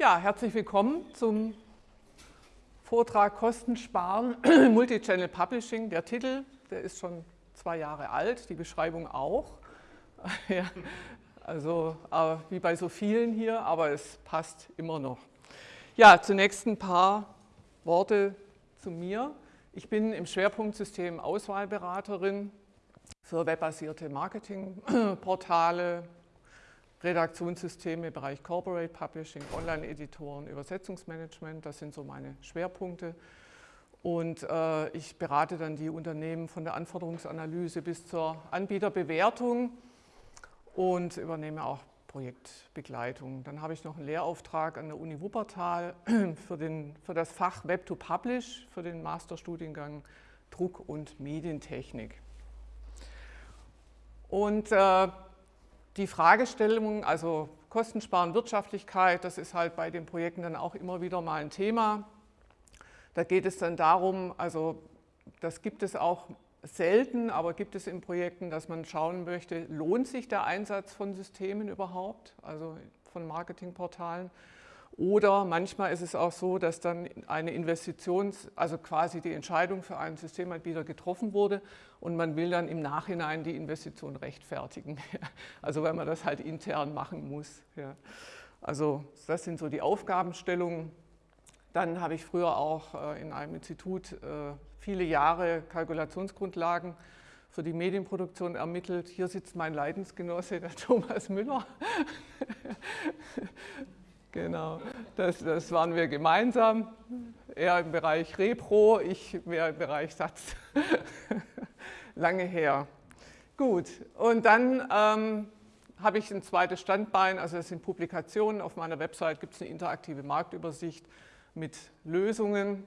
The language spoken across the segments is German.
Ja, herzlich willkommen zum Vortrag Kosten sparen, Multichannel Publishing. Der Titel, der ist schon zwei Jahre alt, die Beschreibung auch. ja, also äh, wie bei so vielen hier, aber es passt immer noch. Ja, zunächst ein paar Worte zu mir. Ich bin im Schwerpunktsystem Auswahlberaterin für webbasierte Marketingportale, Redaktionssysteme im Bereich Corporate Publishing, Online-Editoren, Übersetzungsmanagement, das sind so meine Schwerpunkte. Und äh, ich berate dann die Unternehmen von der Anforderungsanalyse bis zur Anbieterbewertung und übernehme auch Projektbegleitung. Dann habe ich noch einen Lehrauftrag an der Uni Wuppertal für, den, für das Fach Web to Publish, für den Masterstudiengang Druck- und Medientechnik. Und äh, die Fragestellung, also Kostensparen, Wirtschaftlichkeit, das ist halt bei den Projekten dann auch immer wieder mal ein Thema. Da geht es dann darum, also das gibt es auch selten, aber gibt es in Projekten, dass man schauen möchte, lohnt sich der Einsatz von Systemen überhaupt, also von Marketingportalen oder manchmal ist es auch so, dass dann eine Investitions-, also quasi die Entscheidung für einen Systemanbieter getroffen wurde und man will dann im Nachhinein die Investition rechtfertigen. Also weil man das halt intern machen muss. Also das sind so die Aufgabenstellungen. Dann habe ich früher auch äh, in einem Institut äh, viele Jahre Kalkulationsgrundlagen für die Medienproduktion ermittelt. Hier sitzt mein Leidensgenosse, der Thomas Müller. Genau, das, das waren wir gemeinsam. Er im Bereich Repro, ich mehr im Bereich Satz. Lange her. Gut, und dann ähm, habe ich ein zweites Standbein, also es sind Publikationen. Auf meiner Website gibt es eine interaktive Marktübersicht mit Lösungen.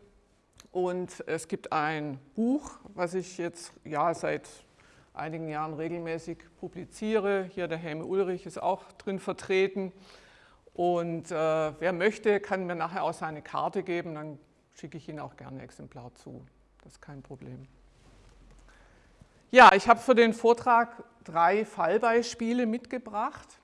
Und es gibt ein Buch, was ich jetzt ja, seit einigen Jahren regelmäßig publiziere. Hier der Helme Ulrich ist auch drin vertreten. Und äh, wer möchte, kann mir nachher auch seine Karte geben, dann schicke ich Ihnen auch gerne ein Exemplar zu. Das ist kein Problem. Ja, ich habe für den Vortrag drei Fallbeispiele mitgebracht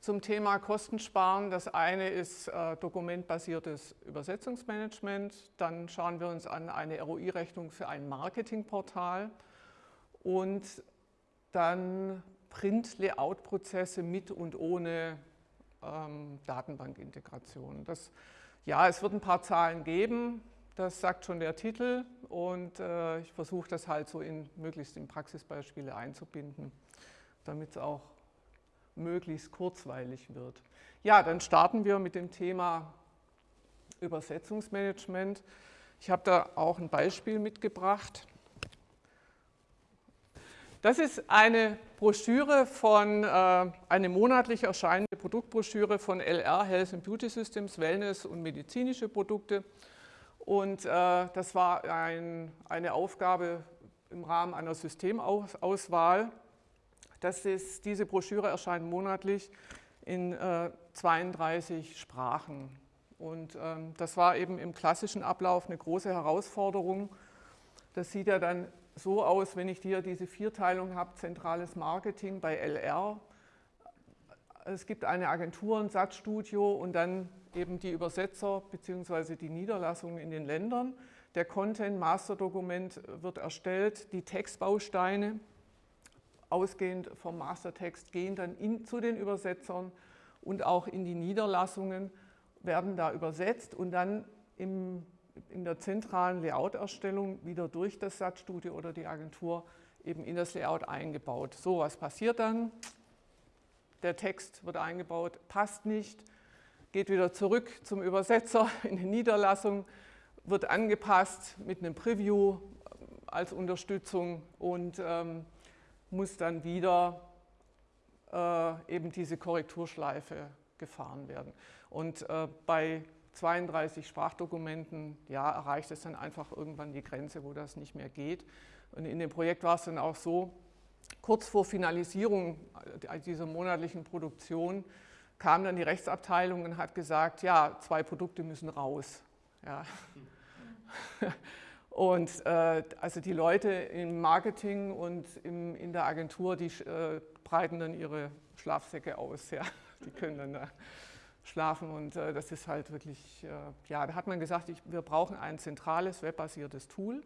zum Thema Kostensparen. Das eine ist äh, dokumentbasiertes Übersetzungsmanagement. Dann schauen wir uns an eine ROI-Rechnung für ein Marketingportal und dann Print-Layout-Prozesse mit und ohne ähm, Datenbankintegration. Das, ja, es wird ein paar Zahlen geben, das sagt schon der Titel und äh, ich versuche das halt so in, möglichst in Praxisbeispiele einzubinden, damit es auch möglichst kurzweilig wird. Ja, dann starten wir mit dem Thema Übersetzungsmanagement. Ich habe da auch ein Beispiel mitgebracht. Das ist eine Broschüre von, äh, eine monatlich erscheinende Produktbroschüre von LR, Health and Beauty Systems, Wellness und medizinische Produkte. Und äh, das war ein, eine Aufgabe im Rahmen einer Systemauswahl. Das ist, diese Broschüre erscheint monatlich in äh, 32 Sprachen. Und ähm, das war eben im klassischen Ablauf eine große Herausforderung. Das sieht ja dann so aus, wenn ich hier diese Vierteilung habe, zentrales Marketing bei LR. Es gibt eine Agentur, ein Satzstudio und dann eben die Übersetzer bzw. die Niederlassungen in den Ländern. Der Content-Master-Dokument wird erstellt, die Textbausteine, ausgehend vom Mastertext, gehen dann in, zu den Übersetzern und auch in die Niederlassungen, werden da übersetzt und dann im in der zentralen Layout-Erstellung wieder durch das Satzstudio oder die Agentur eben in das Layout eingebaut. So, was passiert dann? Der Text wird eingebaut, passt nicht, geht wieder zurück zum Übersetzer in die Niederlassung, wird angepasst mit einem Preview als Unterstützung und ähm, muss dann wieder äh, eben diese Korrekturschleife gefahren werden. Und äh, bei 32 Sprachdokumenten, ja, erreicht es dann einfach irgendwann die Grenze, wo das nicht mehr geht. Und in dem Projekt war es dann auch so, kurz vor Finalisierung dieser monatlichen Produktion kam dann die Rechtsabteilung und hat gesagt, ja, zwei Produkte müssen raus. Ja. Und äh, also die Leute im Marketing und im, in der Agentur, die äh, breiten dann ihre Schlafsäcke aus. Ja. Die können dann da schlafen und äh, das ist halt wirklich, äh, ja, da hat man gesagt, ich, wir brauchen ein zentrales webbasiertes Tool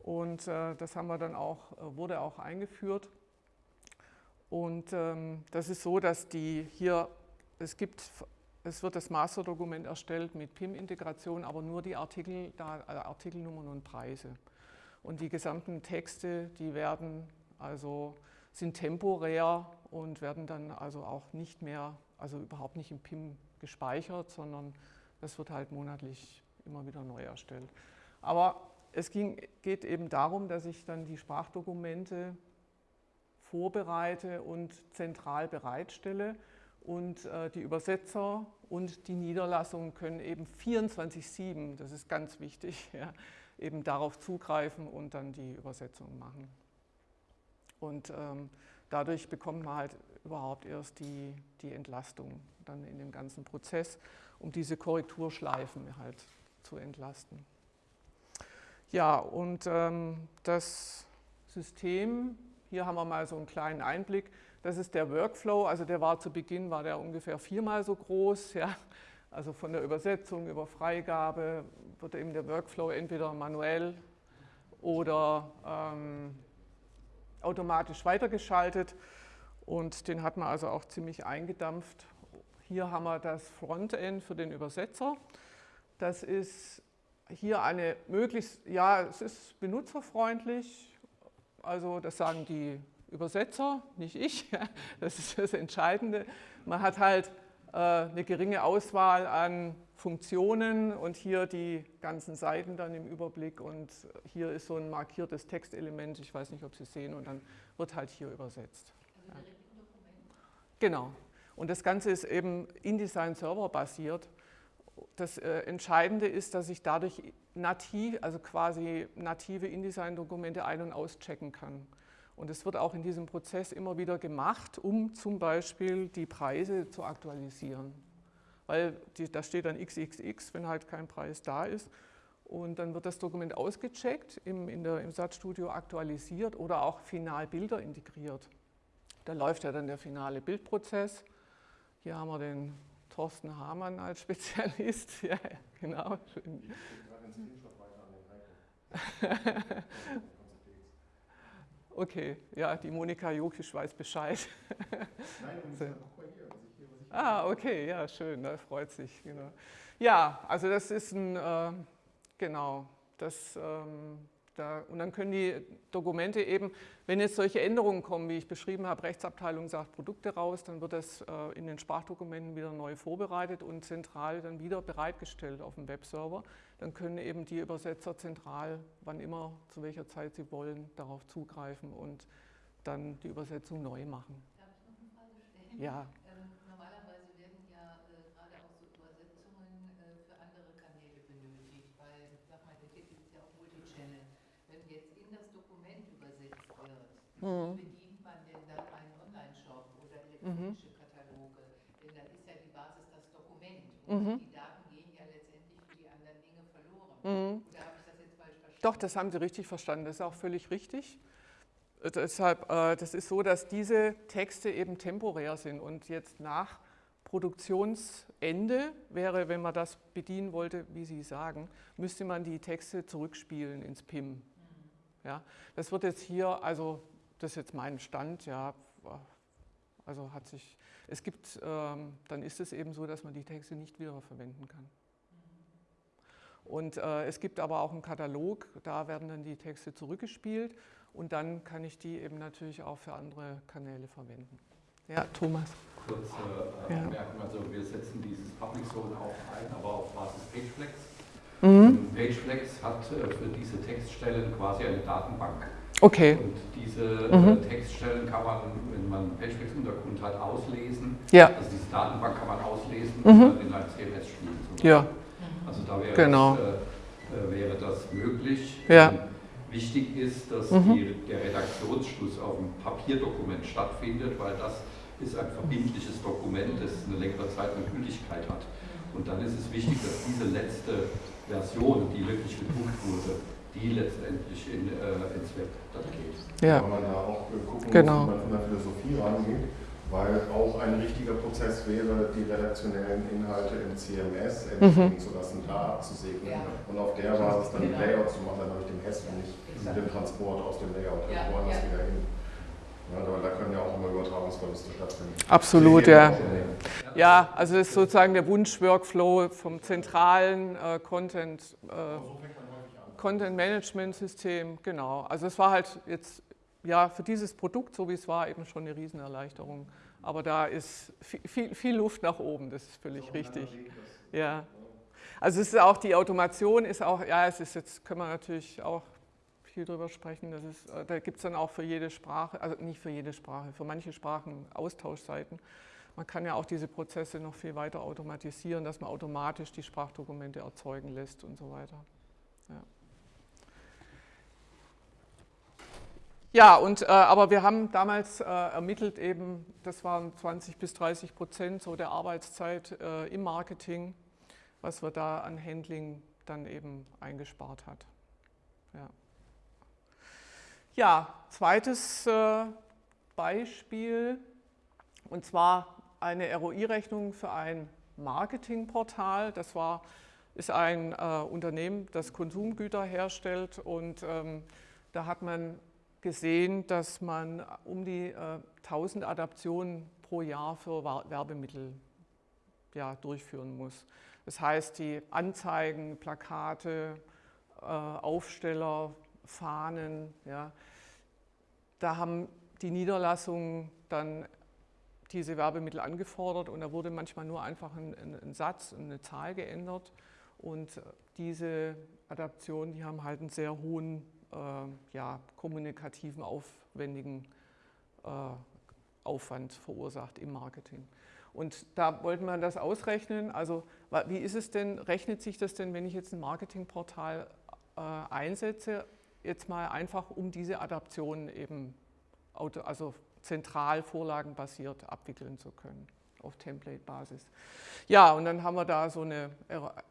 und äh, das haben wir dann auch, äh, wurde auch eingeführt und ähm, das ist so, dass die hier, es gibt, es wird das Masterdokument erstellt mit PIM-Integration, aber nur die Artikel, da, äh, Artikelnummern und Preise. Und die gesamten Texte, die werden also sind temporär und werden dann also auch nicht mehr, also überhaupt nicht im PIM gespeichert, sondern das wird halt monatlich immer wieder neu erstellt. Aber es ging, geht eben darum, dass ich dann die Sprachdokumente vorbereite und zentral bereitstelle und äh, die Übersetzer und die Niederlassungen können eben 24-7, das ist ganz wichtig, ja, eben darauf zugreifen und dann die Übersetzung machen. Und ähm, dadurch bekommt man halt überhaupt erst die, die Entlastung dann in dem ganzen Prozess, um diese Korrekturschleifen halt zu entlasten. Ja, und ähm, das System, hier haben wir mal so einen kleinen Einblick, das ist der Workflow, also der war zu Beginn, war der ungefähr viermal so groß, ja. also von der Übersetzung über Freigabe wird eben der Workflow entweder manuell oder ähm, automatisch weitergeschaltet und den hat man also auch ziemlich eingedampft. Hier haben wir das Frontend für den Übersetzer. Das ist hier eine möglichst, ja, es ist benutzerfreundlich, also das sagen die Übersetzer, nicht ich, das ist das Entscheidende. Man hat halt äh, eine geringe Auswahl an Funktionen und hier die ganzen Seiten dann im Überblick und hier ist so ein markiertes Textelement, ich weiß nicht, ob Sie sehen, und dann wird halt hier übersetzt. Also ja. Genau. Und das Ganze ist eben InDesign Server basiert. Das äh, Entscheidende ist, dass ich dadurch nativ, also quasi native InDesign-Dokumente ein- und auschecken kann. Und es wird auch in diesem Prozess immer wieder gemacht, um zum Beispiel die Preise zu aktualisieren weil die, da steht dann XXX, wenn halt kein Preis da ist. Und dann wird das Dokument ausgecheckt, im, in der, im Satzstudio aktualisiert oder auch final Bilder integriert. Da läuft ja dann der finale Bildprozess. Hier haben wir den Thorsten Hamann als Spezialist. Ja, genau. Schön. Okay, ja, die Monika Jokisch weiß Bescheid. Nein, und so. Ah, okay, ja, schön, da freut sich. Genau. Ja, also das ist ein, äh, genau, das, ähm, da, und dann können die Dokumente eben, wenn jetzt solche Änderungen kommen, wie ich beschrieben habe, Rechtsabteilung sagt Produkte raus, dann wird das äh, in den Sprachdokumenten wieder neu vorbereitet und zentral dann wieder bereitgestellt auf dem Webserver. Dann können eben die Übersetzer zentral, wann immer, zu welcher Zeit sie wollen, darauf zugreifen und dann die Übersetzung neu machen. Darf ich noch eine Frage stellen? Ja. Mhm. Bedient man denn dann einen Online-Shop oder elektronische mhm. Kataloge? Denn dann ist ja die Basis das Dokument und mhm. die Daten gehen ja letztendlich für die anderen Dinge verloren. Mhm. Oder habe ich das jetzt falsch verstanden? Doch, das haben Sie richtig verstanden. Das ist auch völlig richtig. Äh, deshalb, äh, das ist so, dass diese Texte eben temporär sind und jetzt nach Produktionsende wäre, wenn man das bedienen wollte, wie Sie sagen, müsste man die Texte zurückspielen ins PIM. Mhm. Ja, das wird jetzt hier, also das ist jetzt mein Stand, ja, also hat sich, es gibt, ähm, dann ist es eben so, dass man die Texte nicht wiederverwenden kann. Und äh, es gibt aber auch einen Katalog, da werden dann die Texte zurückgespielt und dann kann ich die eben natürlich auch für andere Kanäle verwenden. Ja, Thomas. Kurze äh, ja. Anmerkung, also wir setzen dieses Public Zone auch ein, aber auf Basis PageFlex. Mhm. PageFlex hat äh, für diese Textstellen quasi eine Datenbank. Okay. Und diese äh, mhm. Textstellen kann man, wenn man Patchfix-Untergrund hat, auslesen. Ja. Also diese Datenbank kann man auslesen mhm. und dann in ein CMS spielen. Ja. Also da wäre, genau. das, äh, wäre das möglich. Ja. Ähm, wichtig ist, dass mhm. die, der Redaktionsschluss auf dem Papierdokument stattfindet, weil das ist ein verbindliches Dokument, das eine längere Zeit eine Gültigkeit hat. Und dann ist es wichtig, dass diese letzte Version, die wirklich gedruckt wurde, die letztendlich in, äh, ins Web dann geht. Ja. Weil man da auch gucken genau. muss, wie man von der Philosophie rangeht. Weil auch ein richtiger Prozess wäre, die redaktionellen Inhalte im CMS entstehen mhm. zu lassen, da abzusegnen ja. und auf der Basis dann genau. Layout zu machen, dann habe ich den Hess und nicht Exakt. den Transport aus dem Layout ja. woanders ja. wieder hin. Ja, da können ja auch immer Übertragungsverluste stattfinden. Absolut, ja. Ja, also das ist sozusagen der Wunsch-Workflow vom zentralen äh, Content, äh, Content Management System, genau. Also es war halt jetzt ja für dieses Produkt, so wie es war, eben schon eine Riesenerleichterung. Aber da ist viel, viel Luft nach oben, das ist völlig so richtig. Ja. Also es ist auch die Automation ist auch, ja, es ist jetzt können wir natürlich auch viel drüber sprechen. Das ist, äh, da gibt es dann auch für jede Sprache, also nicht für jede Sprache, für manche Sprachen Austauschseiten. Man kann ja auch diese Prozesse noch viel weiter automatisieren, dass man automatisch die Sprachdokumente erzeugen lässt und so weiter. Ja. Ja, und, äh, aber wir haben damals äh, ermittelt eben, das waren 20 bis 30 Prozent so der Arbeitszeit äh, im Marketing, was wir da an Handling dann eben eingespart hat. Ja, ja zweites äh, Beispiel, und zwar eine ROI-Rechnung für ein Marketingportal. Das war, ist ein äh, Unternehmen, das Konsumgüter herstellt und ähm, da hat man gesehen, dass man um die äh, 1000 Adaptionen pro Jahr für Werbemittel ja, durchführen muss. Das heißt, die Anzeigen, Plakate, äh, Aufsteller, Fahnen, ja, da haben die Niederlassungen dann diese Werbemittel angefordert und da wurde manchmal nur einfach ein, ein, ein Satz, eine Zahl geändert und diese Adaptionen, die haben halt einen sehr hohen äh, ja, kommunikativen, aufwendigen äh, Aufwand verursacht im Marketing. Und da wollten wir das ausrechnen. Also wie ist es denn, rechnet sich das denn, wenn ich jetzt ein Marketingportal äh, einsetze, jetzt mal einfach um diese Adaption eben also zentral vorlagenbasiert abwickeln zu können auf Template-Basis. Ja, und dann haben wir da so eine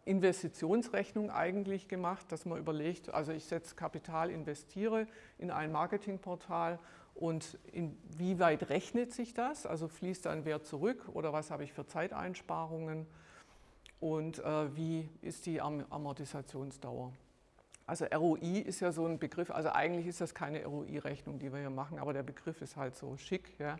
Investitionsrechnung eigentlich gemacht, dass man überlegt, also ich setze Kapital, investiere in ein Marketingportal und inwieweit rechnet sich das? Also fließt da ein Wert zurück oder was habe ich für Zeiteinsparungen und äh, wie ist die Amortisationsdauer? Also ROI ist ja so ein Begriff, also eigentlich ist das keine ROI-Rechnung, die wir hier machen, aber der Begriff ist halt so schick. Ja.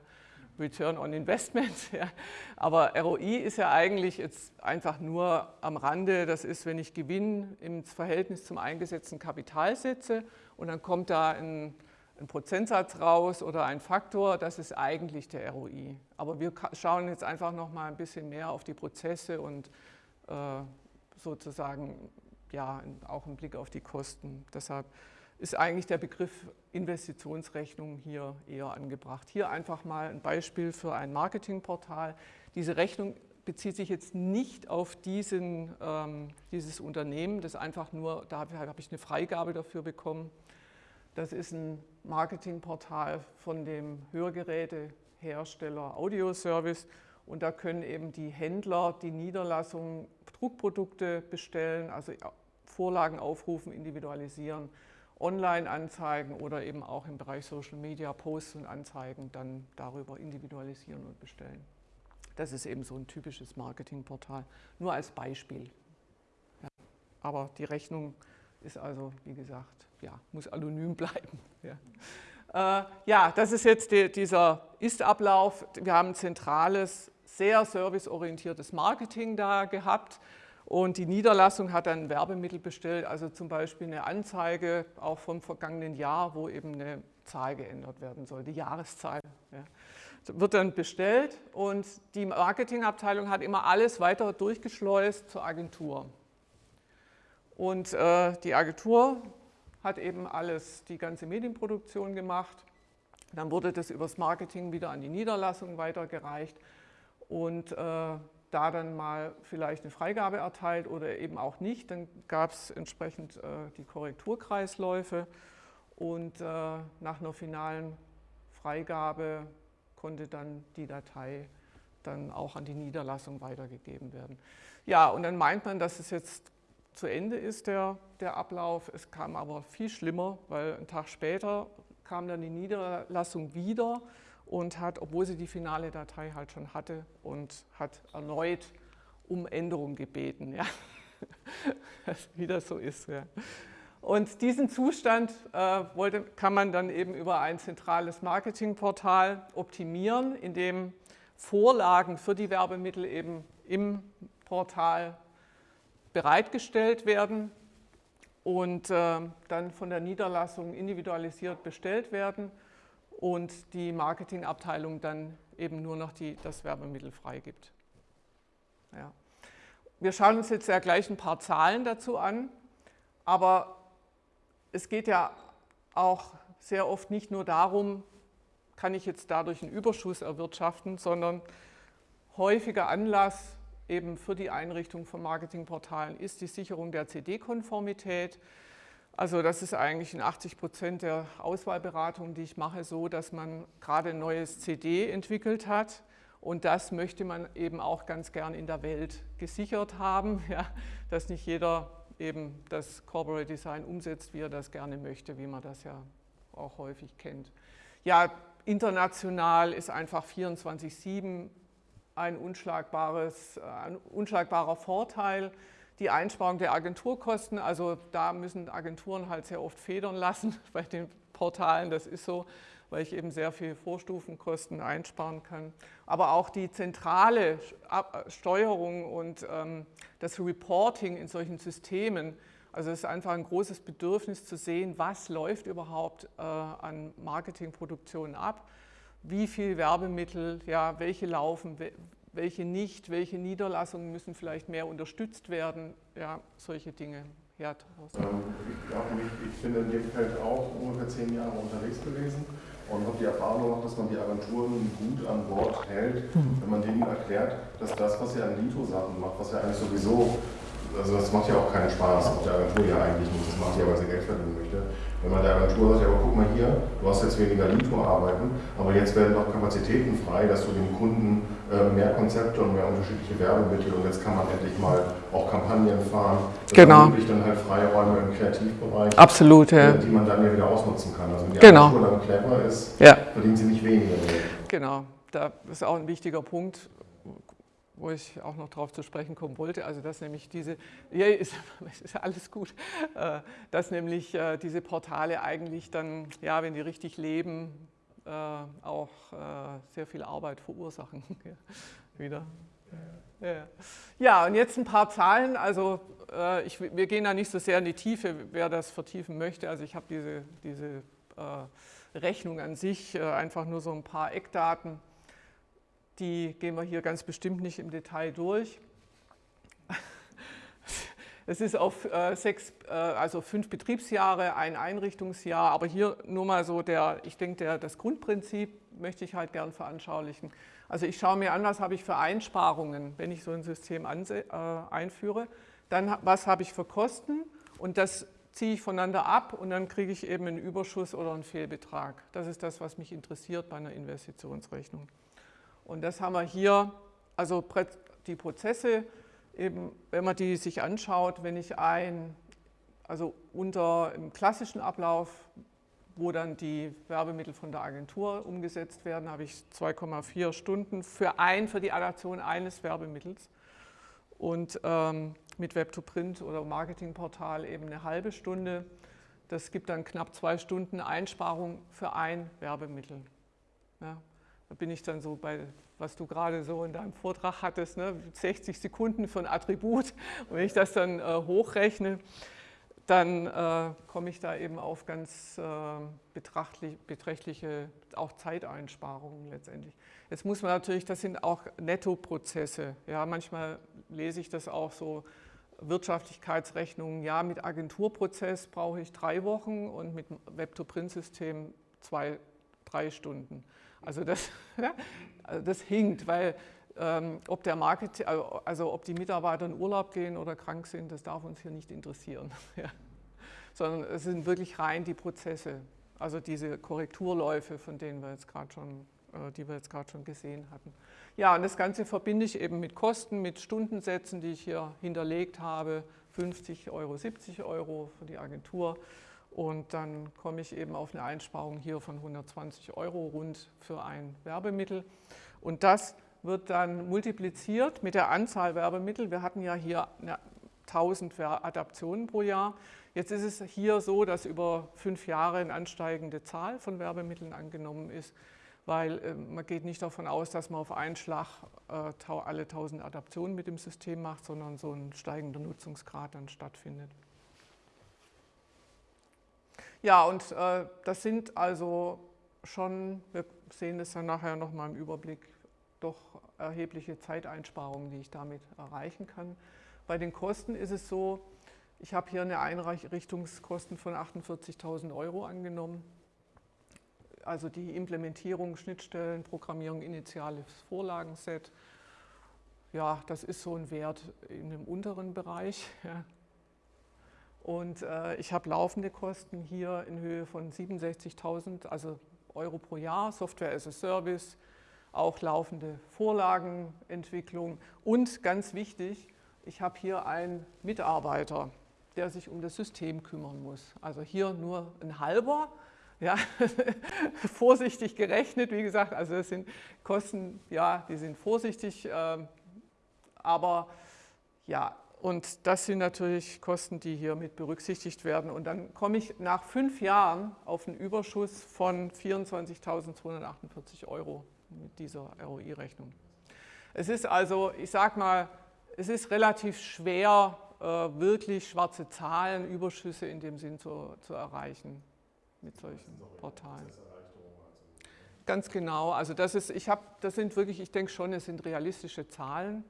Return on Investment. Ja. Aber ROI ist ja eigentlich jetzt einfach nur am Rande, das ist, wenn ich Gewinn im Verhältnis zum eingesetzten Kapital setze und dann kommt da ein, ein Prozentsatz raus oder ein Faktor, das ist eigentlich der ROI. Aber wir schauen jetzt einfach noch mal ein bisschen mehr auf die Prozesse und äh, sozusagen ja, auch einen Blick auf die Kosten. Deshalb ist eigentlich der Begriff Investitionsrechnung hier eher angebracht. Hier einfach mal ein Beispiel für ein Marketingportal. Diese Rechnung bezieht sich jetzt nicht auf diesen, ähm, dieses Unternehmen, das einfach nur, da habe ich eine Freigabe dafür bekommen. Das ist ein Marketingportal von dem Hörgerätehersteller Audioservice und da können eben die Händler die Niederlassung Druckprodukte bestellen, also Vorlagen aufrufen, individualisieren Online-Anzeigen oder eben auch im Bereich Social Media Posts und Anzeigen dann darüber individualisieren und bestellen. Das ist eben so ein typisches Marketingportal, nur als Beispiel. Ja. Aber die Rechnung ist also, wie gesagt, ja, muss anonym bleiben. Ja, äh, ja das ist jetzt die, dieser Ist-Ablauf. Wir haben ein zentrales, sehr serviceorientiertes Marketing da gehabt. Und die Niederlassung hat dann Werbemittel bestellt, also zum Beispiel eine Anzeige auch vom vergangenen Jahr, wo eben eine Zahl geändert werden soll, die Jahreszahl. Ja. Wird dann bestellt und die Marketingabteilung hat immer alles weiter durchgeschleust zur Agentur. Und äh, die Agentur hat eben alles, die ganze Medienproduktion gemacht. Dann wurde das übers Marketing wieder an die Niederlassung weitergereicht und äh, da dann mal vielleicht eine Freigabe erteilt oder eben auch nicht. Dann gab es entsprechend äh, die Korrekturkreisläufe und äh, nach einer finalen Freigabe konnte dann die Datei dann auch an die Niederlassung weitergegeben werden. Ja, und dann meint man, dass es jetzt zu Ende ist, der, der Ablauf. Es kam aber viel schlimmer, weil einen Tag später kam dann die Niederlassung wieder und hat, obwohl sie die finale Datei halt schon hatte und hat erneut um Änderung gebeten, ja. das so ist. Ja. Und diesen Zustand äh, wollte, kann man dann eben über ein zentrales Marketingportal optimieren, in dem Vorlagen für die Werbemittel eben im Portal bereitgestellt werden und äh, dann von der Niederlassung individualisiert bestellt werden und die Marketingabteilung dann eben nur noch die, das Werbemittel freigibt. Ja. Wir schauen uns jetzt ja gleich ein paar Zahlen dazu an, aber es geht ja auch sehr oft nicht nur darum, kann ich jetzt dadurch einen Überschuss erwirtschaften, sondern häufiger Anlass eben für die Einrichtung von Marketingportalen ist die Sicherung der CD-Konformität. Also das ist eigentlich in 80 Prozent der Auswahlberatungen, die ich mache, so, dass man gerade ein neues CD entwickelt hat und das möchte man eben auch ganz gern in der Welt gesichert haben, ja, dass nicht jeder eben das Corporate Design umsetzt, wie er das gerne möchte, wie man das ja auch häufig kennt. Ja, international ist einfach 24-7 ein, unschlagbares, ein unschlagbarer Vorteil. Die Einsparung der Agenturkosten, also da müssen Agenturen halt sehr oft federn lassen bei den Portalen, das ist so, weil ich eben sehr viel Vorstufenkosten einsparen kann. Aber auch die zentrale Steuerung und ähm, das Reporting in solchen Systemen, also es ist einfach ein großes Bedürfnis zu sehen, was läuft überhaupt äh, an Marketingproduktionen ab, wie viel Werbemittel, ja, welche laufen, welche nicht, welche Niederlassungen müssen vielleicht mehr unterstützt werden, ja, solche Dinge. Ja, ähm, ich, ich, bin in dem Feld auch ungefähr zehn Jahre unterwegs gewesen und habe die Erfahrung gemacht, dass man die Agenturen gut an Bord hält, mhm. wenn man denen erklärt, dass das, was sie an Lito-Sachen macht, was ja eigentlich sowieso, also das macht ja auch keinen Spaß, auf der Agentur ja eigentlich nicht, das macht ja, weil sie Geld verdienen möchte, wenn man der Agentur sagt, ja, aber guck mal hier, du hast jetzt weniger Lito-Arbeiten, aber jetzt werden noch Kapazitäten frei, dass du dem Kunden mehr Konzepte und mehr unterschiedliche Werbemittel und jetzt kann man endlich mal auch Kampagnen fahren. Das genau. ermöglicht dann halt Freiräume im Kreativbereich, Absolut, ja. die man dann ja wieder ausnutzen kann. Also wenn die genau. Agentur dann clever ist, ja. verdient sie nicht weniger. Genau, das ist auch ein wichtiger Punkt wo ich auch noch darauf zu sprechen kommen wollte, also dass nämlich diese, ja, ist, ist alles gut, äh, dass nämlich äh, diese Portale eigentlich dann, ja, wenn die richtig leben, äh, auch sehr viel Arbeit verursachen. Wieder. Ja. und jetzt ein paar Zahlen. Also ich, wir gehen da nicht so sehr in die Tiefe, wer das vertiefen möchte. Also ich habe diese, diese Rechnung an sich, einfach nur so ein paar Eckdaten die gehen wir hier ganz bestimmt nicht im Detail durch. Es ist auf äh, sechs, äh, also fünf Betriebsjahre, ein Einrichtungsjahr, aber hier nur mal so der, ich denke, der, das Grundprinzip möchte ich halt gern veranschaulichen. Also ich schaue mir an, was habe ich für Einsparungen, wenn ich so ein System äh, einführe. Dann, was habe ich für Kosten und das ziehe ich voneinander ab und dann kriege ich eben einen Überschuss oder einen Fehlbetrag. Das ist das, was mich interessiert bei einer Investitionsrechnung. Und das haben wir hier, also die Prozesse, eben, wenn man die sich anschaut, wenn ich ein, also unter im klassischen Ablauf, wo dann die Werbemittel von der Agentur umgesetzt werden, habe ich 2,4 Stunden für ein, für die Adaption eines Werbemittels und ähm, mit Web-to-Print oder Marketingportal eben eine halbe Stunde. Das gibt dann knapp zwei Stunden Einsparung für ein Werbemittel. Ja. Da bin ich dann so bei, was du gerade so in deinem Vortrag hattest, ne, 60 Sekunden für ein Attribut. Wenn ich das dann äh, hochrechne, dann äh, komme ich da eben auf ganz äh, beträchtliche auch Zeiteinsparungen letztendlich. Jetzt muss man natürlich, das sind auch Nettoprozesse. Ja, manchmal lese ich das auch so, Wirtschaftlichkeitsrechnungen, ja, mit Agenturprozess brauche ich drei Wochen und mit Web-to-Print-System zwei, drei Stunden. Also das, also das hinkt, weil ähm, ob der Market, also ob die Mitarbeiter in Urlaub gehen oder krank sind, das darf uns hier nicht interessieren. Ja. Sondern es sind wirklich rein die Prozesse, also diese Korrekturläufe, von denen wir jetzt gerade schon, äh, die wir jetzt gerade schon gesehen hatten. Ja, und das Ganze verbinde ich eben mit Kosten, mit Stundensätzen, die ich hier hinterlegt habe, 50 Euro, 70 Euro für die Agentur Und dann komme ich eben auf eine Einsparung hier von 120 Euro rund für ein Werbemittel. Und das wird dann multipliziert mit der Anzahl Werbemittel. Wir hatten ja hier 1000 Adaptionen pro Jahr. Jetzt ist es hier so, dass über fünf Jahre eine ansteigende Zahl von Werbemitteln angenommen ist, weil äh, man geht nicht davon aus, dass man auf einen Schlag äh, alle 1000 Adaptionen mit dem System macht, sondern so ein steigender Nutzungsgrad dann stattfindet. Ja, und äh, das sind also schon, wir sehen das dann nachher nochmal im Überblick, doch erhebliche Zeiteinsparungen, die ich damit erreichen kann. Bei den Kosten ist es so, ich habe hier eine Einrichtungskosten von 48.000 Euro angenommen. Also die Implementierung, Schnittstellen, Programmierung, initiales Vorlagenset. Ja, das ist so ein Wert in dem unteren Bereich. Ja. Und äh, ich habe laufende Kosten hier in Höhe von 67.000 also Euro pro Jahr, Software as a Service, auch laufende Vorlagenentwicklung und ganz wichtig, ich habe hier einen Mitarbeiter, der sich um das System kümmern muss. Also hier nur ein halber, ja, vorsichtig gerechnet, wie gesagt, also das sind Kosten, ja, die sind vorsichtig, äh, aber ja, und das sind natürlich Kosten, die hier mit berücksichtigt werden. Und dann komme ich nach fünf Jahren auf einen Überschuss von 24.248 Euro mit dieser ROI-Rechnung. Es ist also, ich sage mal, es ist relativ schwer, äh, wirklich schwarze Zahlen, Überschüsse in dem Sinn zu, zu erreichen mit solchen Portalen. Ganz genau, also das ist, ich habe, das sind wirklich, ich denke schon, es sind realistische Zahlen,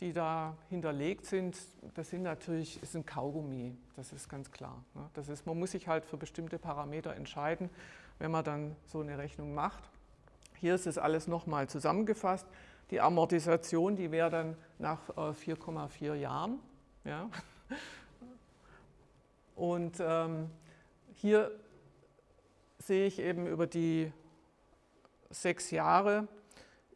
die da hinterlegt sind. Das sind natürlich, ist ein Kaugummi, das ist ganz klar. Ne? Das ist, man muss sich halt für bestimmte Parameter entscheiden, wenn man dann so eine Rechnung macht. Hier ist es alles nochmal zusammengefasst. Die Amortisation, die wäre dann nach 4,4 äh, Jahren. Ja. Und ähm, hier sehe ich eben über die sechs Jahre,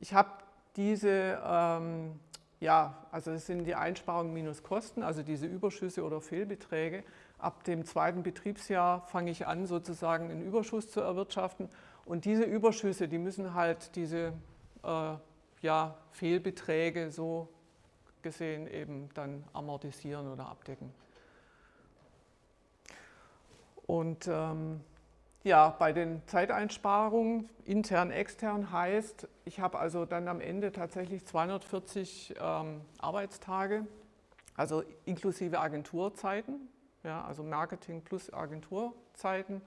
ich habe diese, ähm, ja, also es sind die Einsparungen minus Kosten, also diese Überschüsse oder Fehlbeträge. Ab dem zweiten Betriebsjahr fange ich an, sozusagen einen Überschuss zu erwirtschaften und diese Überschüsse, die müssen halt diese äh, ja, Fehlbeträge so gesehen eben dann amortisieren oder abdecken. Und ähm, ja, bei den Zeiteinsparungen, intern, extern heißt, ich habe also dann am Ende tatsächlich 240 ähm, Arbeitstage, also inklusive Agenturzeiten, ja, also Marketing plus Agenturzeiten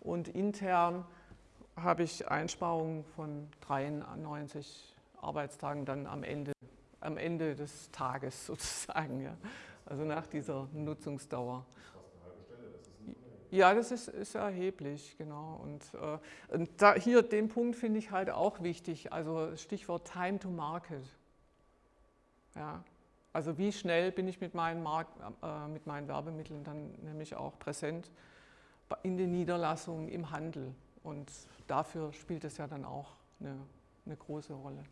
und intern habe ich Einsparungen von 93 Arbeitstagen dann am Ende, am Ende des Tages sozusagen, ja. also nach dieser Nutzungsdauer. Ja, das ist, ist erheblich, genau. Und, äh, und da, hier den Punkt finde ich halt auch wichtig, also Stichwort Time to Market. Ja, also wie schnell bin ich mit meinen, Mark, äh, mit meinen Werbemitteln dann nämlich auch präsent in den Niederlassungen, im Handel. Und dafür spielt es ja dann auch eine, eine große Rolle.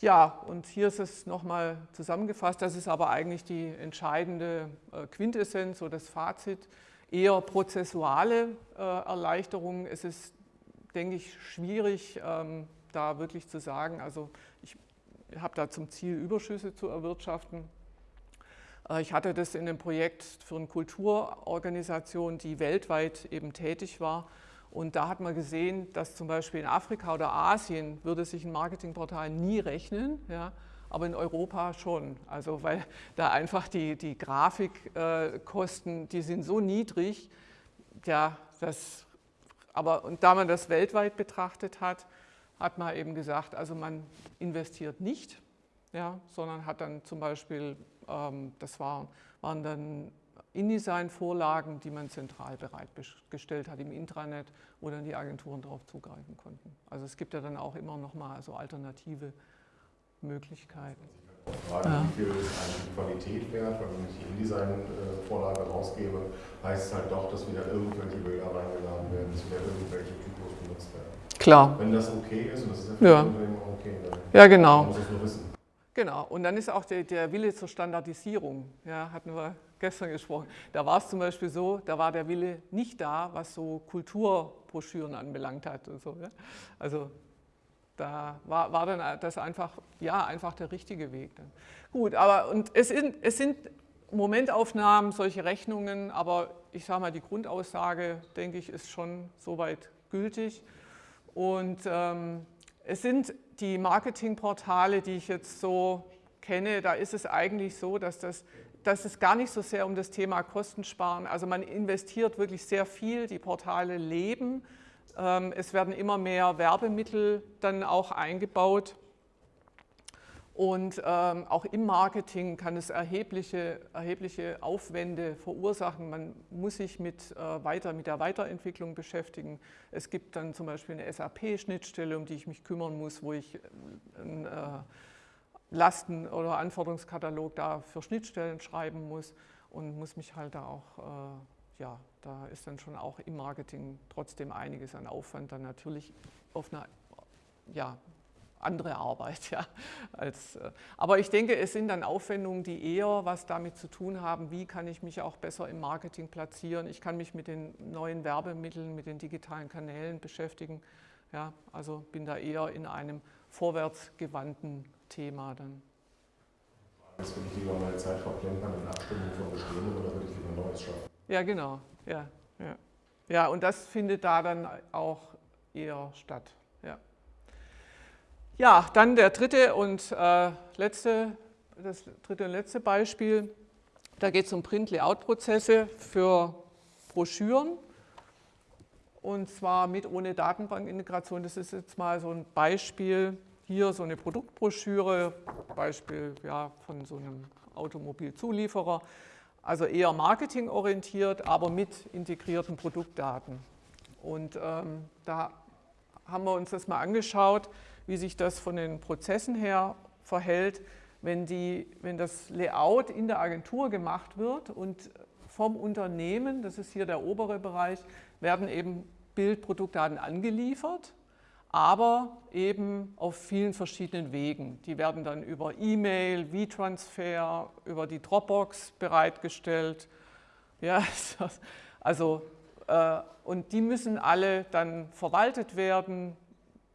Ja, und hier ist es nochmal zusammengefasst, das ist aber eigentlich die entscheidende äh, Quintessenz oder das Fazit, eher prozessuale äh, Erleichterungen. Es ist, denke ich, schwierig, ähm, da wirklich zu sagen, also ich habe da zum Ziel, Überschüsse zu erwirtschaften. Äh, ich hatte das in einem Projekt für eine Kulturorganisation, die weltweit eben tätig war, und da hat man gesehen, dass zum Beispiel in Afrika oder Asien würde sich ein Marketingportal nie rechnen, ja, aber in Europa schon. Also weil da einfach die, die Grafikkosten, die sind so niedrig, ja, das, aber und da man das weltweit betrachtet hat, hat man eben gesagt, also man investiert nicht, ja, sondern hat dann zum Beispiel, ähm, das war, waren dann InDesign-Vorlagen, die man zentral bereitgestellt hat im Intranet, wo dann die Agenturen darauf zugreifen konnten. Also es gibt ja dann auch immer noch mal so alternative Möglichkeiten. Frage, ja. wie viel die Qualität wert, weil wenn ich die InDesign-Vorlage rausgebe, heißt es halt doch, dass wieder irgendwelche Bilder reingeladen werden, dass wieder irgendwelche Typos benutzt werden. Klar. Wenn das okay ist, und das ist ja für ja. Unternehmen okay, dann ja, genau. muss es nur wissen. Genau, und dann ist auch der, der Wille zur Standardisierung, ja, hatten wir gestern gesprochen. Da war es zum Beispiel so, da war der Wille nicht da, was so Kulturbroschüren anbelangt hat. Und so, ja. Also da war, war dann das einfach, ja, einfach der richtige Weg. Dann. Gut, aber und es, sind, es sind Momentaufnahmen, solche Rechnungen, aber ich sage mal, die Grundaussage, denke ich, ist schon soweit gültig. Und ähm, es sind die Marketingportale, die ich jetzt so kenne, da ist es eigentlich so, dass, das, dass es gar nicht so sehr um das Thema Kostensparen, also man investiert wirklich sehr viel, die Portale leben, es werden immer mehr Werbemittel dann auch eingebaut und ähm, auch im Marketing kann es erhebliche, erhebliche Aufwände verursachen. Man muss sich mit, äh, weiter, mit der Weiterentwicklung beschäftigen. Es gibt dann zum Beispiel eine SAP-Schnittstelle, um die ich mich kümmern muss, wo ich einen äh, Lasten- oder Anforderungskatalog da für Schnittstellen schreiben muss und muss mich halt da auch, äh, ja, da ist dann schon auch im Marketing trotzdem einiges an Aufwand dann natürlich auf einer ja, andere Arbeit. Ja, als, äh, aber ich denke, es sind dann Aufwendungen, die eher was damit zu tun haben, wie kann ich mich auch besser im Marketing platzieren. Ich kann mich mit den neuen Werbemitteln, mit den digitalen Kanälen beschäftigen. Ja, also bin da eher in einem vorwärtsgewandten Thema dann. Ist, würde ich lieber meine Zeit verplempern in Abstimmung von Bestehenden oder würde ich lieber Neues schaffen? Ja, genau. Ja, ja. ja, und das findet da dann auch eher statt. Ja, dann der dritte und äh, letzte, das dritte und letzte Beispiel. Da geht es um Print-Layout-Prozesse für Broschüren und zwar mit ohne Datenbankintegration. Das ist jetzt mal so ein Beispiel. Hier so eine Produktbroschüre, Beispiel ja, von so einem Automobilzulieferer. Also eher marketingorientiert, aber mit integrierten Produktdaten. Und ähm, da haben wir uns das mal angeschaut wie sich das von den Prozessen her verhält, wenn, die, wenn das Layout in der Agentur gemacht wird und vom Unternehmen, das ist hier der obere Bereich, werden eben Bildproduktdaten angeliefert, aber eben auf vielen verschiedenen Wegen. Die werden dann über E-Mail, V-Transfer, über die Dropbox bereitgestellt. Ja, also, äh, und die müssen alle dann verwaltet werden,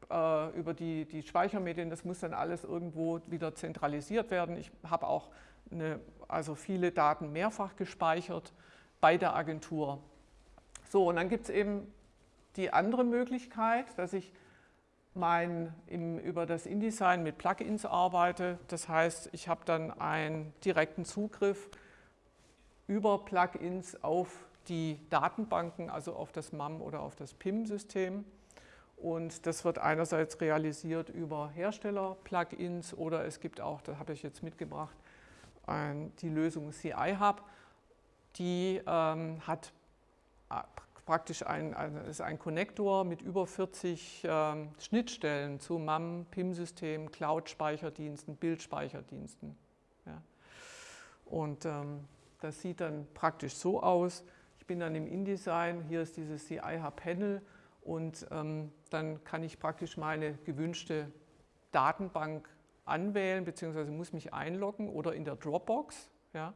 äh, über die, die Speichermedien, das muss dann alles irgendwo wieder zentralisiert werden. Ich habe auch eine, also viele Daten mehrfach gespeichert bei der Agentur. So, und dann gibt es eben die andere Möglichkeit, dass ich mein, im, über das InDesign mit Plugins arbeite. Das heißt, ich habe dann einen direkten Zugriff über Plugins auf die Datenbanken, also auf das MAM oder auf das PIM-System. Und das wird einerseits realisiert über Hersteller-Plugins oder es gibt auch, da habe ich jetzt mitgebracht, die Lösung CI Hub. Die ähm, hat äh, praktisch ein, ein, ist ein Konnektor mit über 40 ähm, Schnittstellen zu MAM, PIM-System, Cloud-Speicherdiensten, Bildspeicherdiensten. Ja. Und ähm, das sieht dann praktisch so aus. Ich bin dann im InDesign, hier ist dieses CI Hub Panel und ähm, dann kann ich praktisch meine gewünschte Datenbank anwählen, beziehungsweise muss mich einloggen oder in der Dropbox. Ja,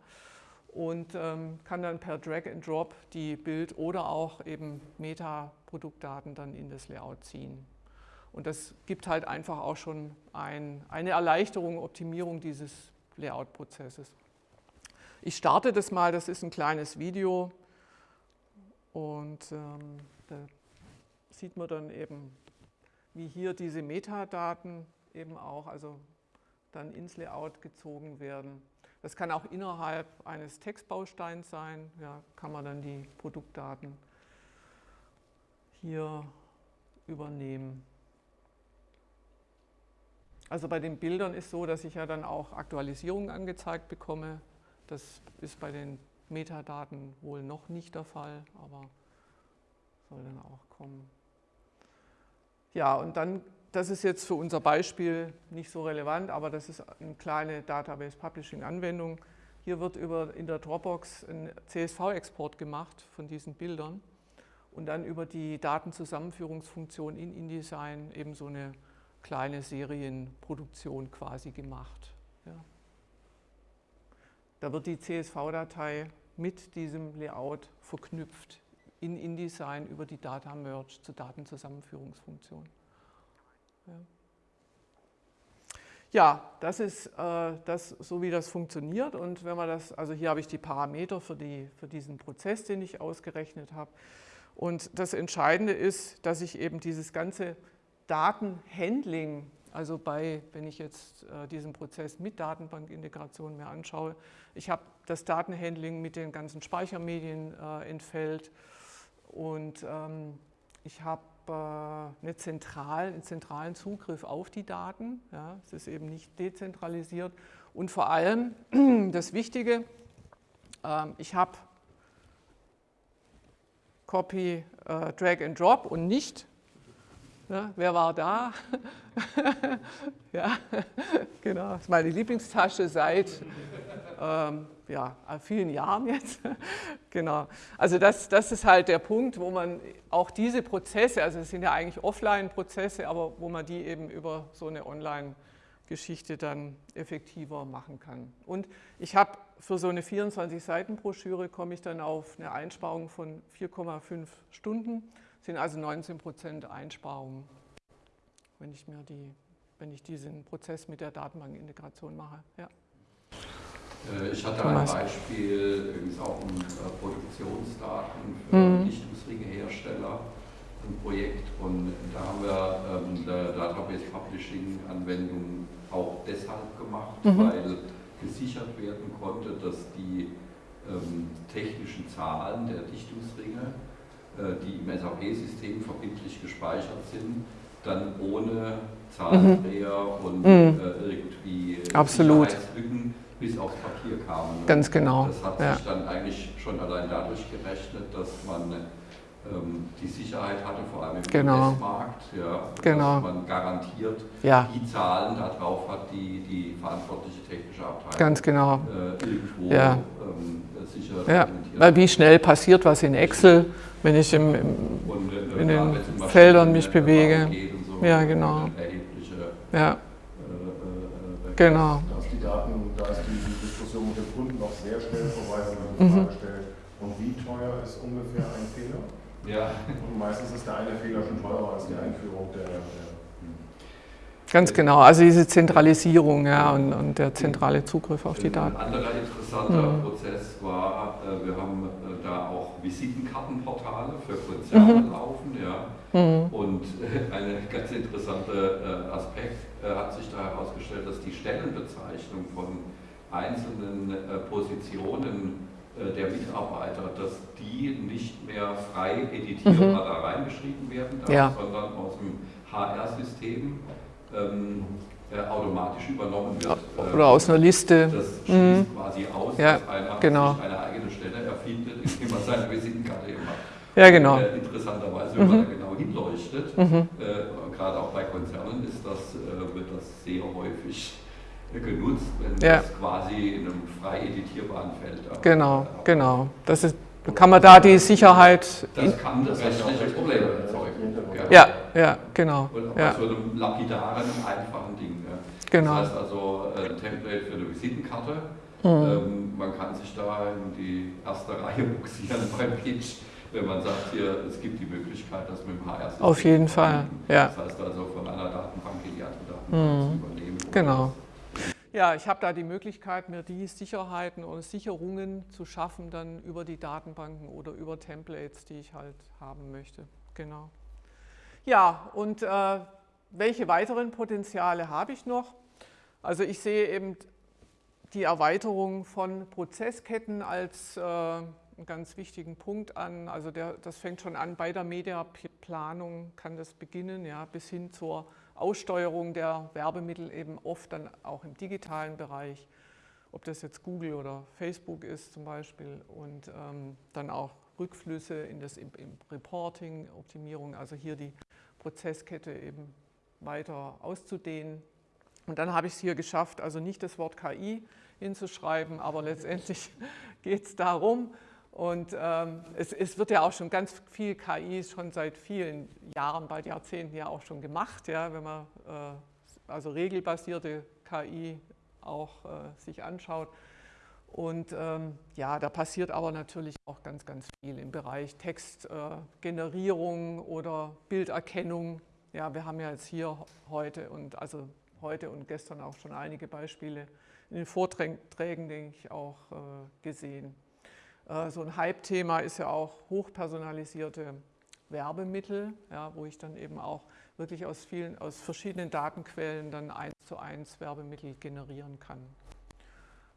und ähm, kann dann per Drag and Drop die Bild- oder auch eben Meta-Produktdaten dann in das Layout ziehen. Und das gibt halt einfach auch schon ein, eine Erleichterung, Optimierung dieses Layout-Prozesses. Ich starte das mal, das ist ein kleines Video und ähm, sieht man dann eben, wie hier diese Metadaten eben auch, also dann ins Layout gezogen werden. Das kann auch innerhalb eines Textbausteins sein, ja, kann man dann die Produktdaten hier übernehmen. Also bei den Bildern ist so, dass ich ja dann auch Aktualisierungen angezeigt bekomme. Das ist bei den Metadaten wohl noch nicht der Fall, aber soll dann auch kommen. Ja, und dann, das ist jetzt für unser Beispiel nicht so relevant, aber das ist eine kleine Database Publishing Anwendung. Hier wird über, in der Dropbox ein CSV-Export gemacht von diesen Bildern und dann über die Datenzusammenführungsfunktion in InDesign eben so eine kleine Serienproduktion quasi gemacht. Ja. Da wird die CSV-Datei mit diesem Layout verknüpft in InDesign über die Data Merge zur Datenzusammenführungsfunktion. Ja. Ja, das ist äh, das, so, wie das funktioniert. Und wenn man das, also hier habe ich die Parameter für, die, für diesen Prozess, den ich ausgerechnet habe. Und das Entscheidende ist, dass ich eben dieses ganze Datenhandling, also bei, wenn ich jetzt äh, diesen Prozess mit Datenbankintegration mir anschaue, ich habe das Datenhandling mit den ganzen Speichermedien äh, entfällt und ähm, ich habe zentral, einen zentralen Zugriff auf die Daten. Ja, es ist eben nicht dezentralisiert. Und vor allem das Wichtige, äh, ich habe Copy, äh, Drag and Drop und nicht, ne, wer war da? ja, genau, das ist meine Lieblingstasche seit ähm, ja, vielen Jahren jetzt. genau. Also das, das ist halt der Punkt, wo man auch diese Prozesse, also es sind ja eigentlich Offline-Prozesse, aber wo man die eben über so eine Online-Geschichte dann effektiver machen kann. Und ich habe für so eine 24-Seiten-Broschüre komme ich dann auf eine Einsparung von 4,5 Stunden, das sind also 19 Prozent Einsparungen, wenn ich mir die, wenn ich diesen Prozess mit der Datenbankintegration mache. Ja. Äh, ich hatte ein Beispiel, übrigens auch um äh, Produktionsdaten für mhm. Dichtungsringehersteller, ein Projekt und da haben wir ähm, eine Database Publishing Anwendung auch deshalb gemacht, mhm. weil gesichert werden konnte, dass die ähm, technischen Zahlen der Dichtungsringe, äh, die im SAP-System verbindlich gespeichert sind, dann ohne Zahlendreher mhm. und mhm. äh, irgendwie Absolut. Sicherheitslücken bis aufs Papier kamen. Ne? Ganz genau. Das hat ja. sich dann eigentlich schon allein dadurch gerechnet, dass man ähm, die Sicherheit hatte, vor allem im genau. US-Markt, ja, genau. dass man garantiert ja. die Zahlen darauf hat, die die verantwortliche technische Abteilung Ganz genau. äh, irgendwo ja. ähm, sicher ja. Weil wie schnell passiert was in Excel, wenn ich im, im Und, äh, in den Feldern mich bewege. So, ja, genau. Ja. Äh, äh, genau. Da ist die Daten, da Mit dem Kunden noch sehr schnell vorbei, wenn man die mhm. Frage stellt, und wie teuer ist ungefähr ein Fehler? Ja. Und meistens ist der eine Fehler schon teurer als die Einführung der, der Ganz genau, also diese Zentralisierung ja, und, und, der zentrale Zugriff auf die Daten. Ein anderer interessanter mhm. Prozess war, äh, wir haben äh, da auch Visitenkartenportale für Konzerne mhm. laufen. Ja. Mhm. Und äh, ein ganz interessanter Aspekt hat sich da herausgestellt, dass die Stellenbezeichnung von einzelnen Positionen der Mitarbeiter, dass die nicht mehr frei editierbar mhm. da reingeschrieben werden darf, ja. sondern aus dem HR-System ähm, äh, automatisch übernommen wird. Oder aus einer Liste. Das schließt mhm. quasi aus, ja, dass einer genau. sich eine eigene Stelle erfindet, indem man seine Visitenkarte macht. Ja, genau. Äh, interessanterweise, wenn mhm. man da genau hinleuchtet, mhm. äh, gerade auch bei Konzernen ist das, äh, wird das sehr häufig genutzt, wenn ja. das quasi in einem frei editierbaren Feld Genau, genau. Das ist, kann man da die Sicherheit... Das kann das rechtliche Probleme erzeugen. Ja, ja, genau. Und ja. bei so einem lapidaren, einfachen Ding. Ja. Genau. Das heißt also äh, ein Template für eine Visitenkarte. Mhm. Ähm, man kann sich da in die erste Reihe buxieren beim Pitch, wenn man sagt, hier, es gibt die Möglichkeit, das mit dem HR Auf jeden Fall, ja. Das heißt also von einer Datenbank in die andere Datenbank mhm. zu übernehmen. Genau. Ja, ich habe da die Möglichkeit, mir die Sicherheiten oder Sicherungen zu schaffen, dann über die Datenbanken oder über Templates, die ich halt haben möchte. Genau. Ja, und äh, welche weiteren Potenziale habe ich noch? Also ich sehe eben die Erweiterung von Prozessketten als äh, einen ganz wichtigen Punkt an. Also der, das fängt schon an bei der Mediaplanung, kann das beginnen, ja, bis hin zur Aussteuerung der Werbemittel eben oft dann auch im digitalen Bereich, ob das jetzt Google oder Facebook ist zum Beispiel und ähm, dann auch Rückflüsse in das im, im Reporting, Optimierung, also hier die Prozesskette eben weiter auszudehnen. Und dann habe ich es hier geschafft, also nicht das Wort KI hinzuschreiben, aber letztendlich geht es darum, und ähm, es, es, wird ja auch schon ganz viel KI schon seit vielen Jahren, bald Jahrzehnten ja auch schon gemacht, ja, wenn man äh, also regelbasierte KI auch äh, sich anschaut. Und ähm, ja, da passiert aber natürlich auch ganz, ganz viel im Bereich Textgenerierung äh, oder Bilderkennung. Ja, wir haben ja jetzt hier heute und also heute und gestern auch schon einige Beispiele in den Vorträgen, denke ich, auch äh, gesehen. Äh, so ein Hype-Thema ist ja auch hochpersonalisierte Werbemittel, ja, wo ich dann eben auch wirklich aus vielen, aus verschiedenen Datenquellen dann eins zu eins Werbemittel generieren kann.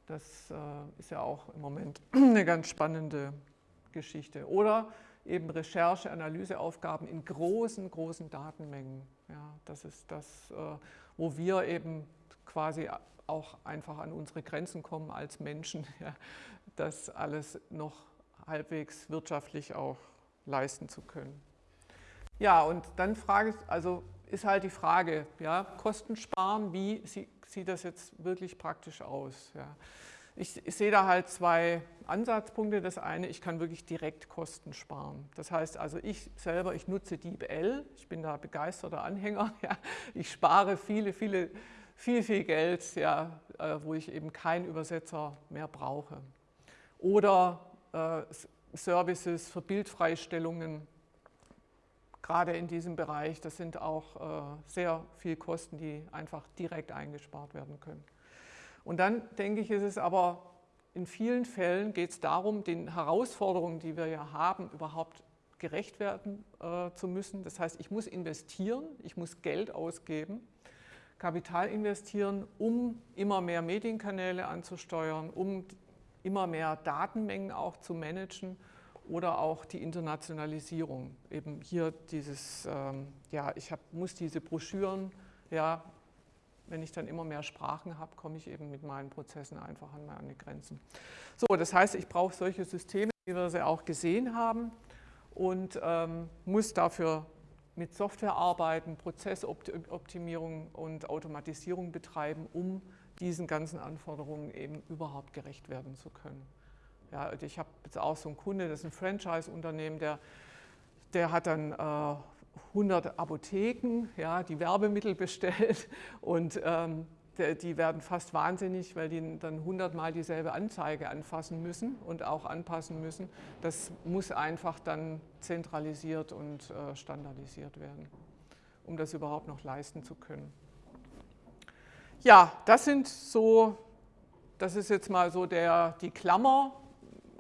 Das äh, ist ja auch im Moment eine ganz spannende Geschichte. Oder eben Recherche, Analyseaufgaben in großen, großen Datenmengen. Ja, das ist das, äh, wo wir eben quasi auch einfach an unsere Grenzen kommen als Menschen, ja, das alles noch halbwegs wirtschaftlich auch leisten zu können. Ja, und dann frage ich, also ist halt die Frage, ja, Kosten sparen, wie sieht das jetzt wirklich praktisch aus? Ja. Ich, ich, sehe da halt zwei Ansatzpunkte. Das eine, ich kann wirklich direkt Kosten sparen. Das heißt also, ich selber, ich nutze DeepL, ich bin da begeisterter Anhänger. Ja. Ich spare viele, viele, viel, viel Geld, ja, äh, wo ich eben keinen Übersetzer mehr brauche. Oder äh, Services für Bildfreistellungen, gerade in diesem Bereich, das sind auch äh, sehr viel Kosten, die einfach direkt eingespart werden können. Und dann denke ich, ist es aber in vielen Fällen geht es darum, den Herausforderungen, die wir ja haben, überhaupt gerecht werden äh, zu müssen. Das heißt, ich muss investieren, ich muss Geld ausgeben, Kapital investieren, um immer mehr Medienkanäle anzusteuern, um immer mehr Datenmengen auch zu managen oder auch die Internationalisierung. Eben hier dieses, ähm, ja, ich hab, muss diese Broschüren, ja, wenn ich dann immer mehr Sprachen habe, komme ich eben mit meinen Prozessen einfach an meine Grenzen. So, das heißt, ich brauche solche Systeme, wie wir sie auch gesehen haben und ähm, muss dafür mit Software arbeiten, Prozessoptimierung und Automatisierung betreiben, um diesen ganzen Anforderungen eben überhaupt gerecht werden zu können. Ja, ich habe jetzt auch so einen Kunde, das ist ein Franchise-Unternehmen, der, der hat dann äh, 100 Apotheken, ja, die Werbemittel bestellt und ähm, die werden fast wahnsinnig, weil die dann 100 Mal dieselbe Anzeige anfassen müssen und auch anpassen müssen. Das muss einfach dann zentralisiert und äh, standardisiert werden, um das überhaupt noch leisten zu können. Ja, das sind so, das ist jetzt mal so der, die Klammer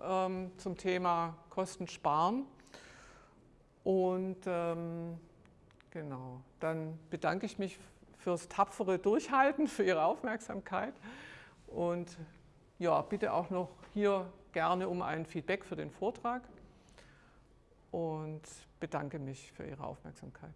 ähm, zum Thema Kosten sparen. Und ähm, genau, dann bedanke ich mich fürs tapfere Durchhalten, für Ihre Aufmerksamkeit. Und ja, bitte auch noch hier gerne um ein Feedback für den Vortrag und bedanke mich für Ihre Aufmerksamkeit.